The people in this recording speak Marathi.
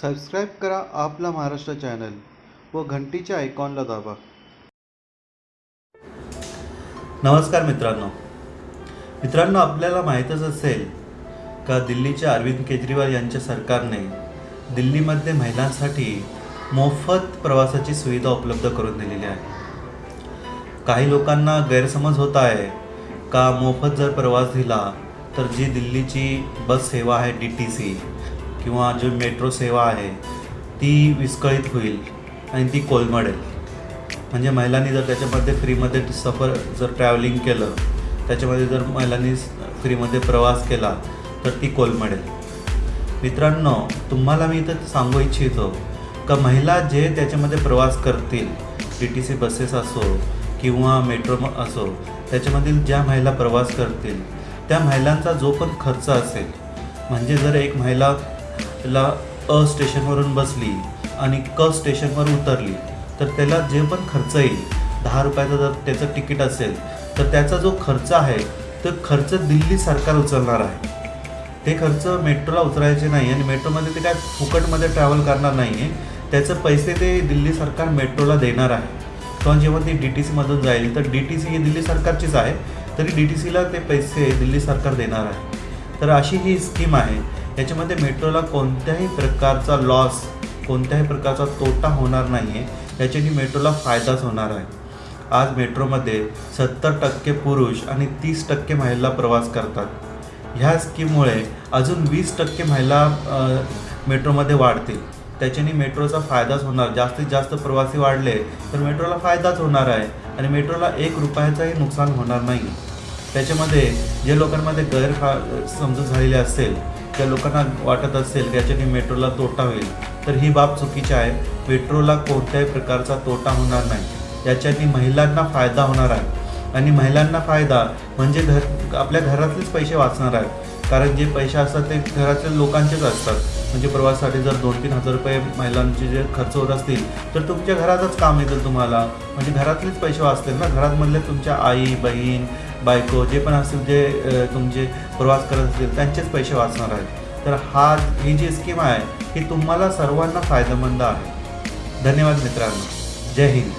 सबस्क्राईब करा आपला महाराष्ट्र चॅनल व घंटीच्या आयकॉनला दाबा. नमस्कार मित्रांनो. मित्रांनो आपल्याला माहीतच असेल का दिल्लीच्या अरविंद केजरीवाल यांच्या सरकारने दिल्लीमध्ये महिलांसाठी मोफत प्रवासाची सुविधा उपलब्ध करून दिलेली आहे. काही लोकांना गैरसमज होत आहे का मोफत जर प्रवास दिला तर जी दिल्लीची बस सेवा आहे डी टी सी किंवा जी मेट्रो सेवा आहे ती विस्कळीत होईल आणि ती कोलमडेल. म्हणजे महिलांनी जर त्याच्यामध्ये फ्रीमध्ये सफर जर ट्रॅव्हलिंग केलं त्याच्यामध्ये जर महिलांनी फ्रीमध्ये प्रवास केला तर ती कोलमडेल. मित्रांनो तुम्हाला मी इथं सांगू इच्छितो का महिला जे त्याच्यामध्ये प्रवास करतील टी टी सी बसेस असो किंवा मेट्रो असो त्याच्यामधील ज्या महिला प्रवास करतील त्या महिलांचा जो पण खर्च असेल म्हणजे जर एक महिला ला अ स्टेशनवरून बसली आणि क स्टेशनवर उतरली. तर त्याला जे पण खर्च येईल दहा रुपयाचं जर त्याचं तिकीट असेल तर त्याचा जो खर्च आहे तो खर्च दिल्ली सरकार उचलणार आहे. ते खर्च मेट्रोला उतरायचे नाही आणि मेट्रोमध्ये ते काय फुकटमध्ये ट्रॅव्हल करणार नाही आहे त्याचं पैसे ते दिल्ली सरकार मेट्रोला देणार आहे. किंवा जेव्हा ती डी टी सीमधून जाईल तर डी टी सी ही दिल्ली सरकारचीच आहे तरी डी टी सीला ते पैसे दिल्ली सरकार देणार आहे. तर अशी ही स्कीम आहे. याच्यामध्ये मेट्रोला कोणत्याही प्रकारचा लॉस कोणत्याही प्रकारचा तोटा होणार नाही आहे याच्याने मेट्रोला फायदाच होणार आहे. आज मेट्रोमध्ये सत्तर टक्के पुरुष आणि तीस टक्के महिला प्रवास करतात. ह्या स्कीममुळे अजून वीस टक्के महिला मेट्रोमध्ये वाढतील. त्याच्याने मेट्रोचा फायदाच होणार. जास्तीत जास्त प्रवासी वाढले तर मेट्रोला फायदाच होणार आहे आणि मेट्रोला एक रुपयाचाही नुकसान होणार नाही त्याच्यामध्ये जे लोकांमध्ये गैरफा समजूत झालेली असेल त्या लोकांना वाटत असेल की याच्याने मेट्रोला तोटा होईल तर ही बाब चुकीची आहे. मेट्रोला कोणत्याही प्रकारचा तोटा होणार नाही. याच्याने महिलांना फायदा होणार आहे. आणि महिलांना फायदा म्हणजे घर आपल्या घरातलेच पैसे वाचणार आहेत. कारण जे पैसे असतात ते घरातल्या लोकांचेच असतात. म्हणजे प्रवासासाठी जर दोन तीन हजार रुपये महिलांचे जे खर्च होत असतील तर तुमच्या घरातच काम येतील तुम्हाला. म्हणजे घरातलेच पैसे वाचतील ना? घरातमधले तुमच्या आई बहीण बायको जे पण असतील जे तुमचे प्रवास करत असतील त्यांचेच पैसे वाचणार आहेत. तर हा ही जी स्कीम आहे ही तुम्हाला सर्वांना फायदेमंद आहे. धन्यवाद मित्रांनो. जय हिंद.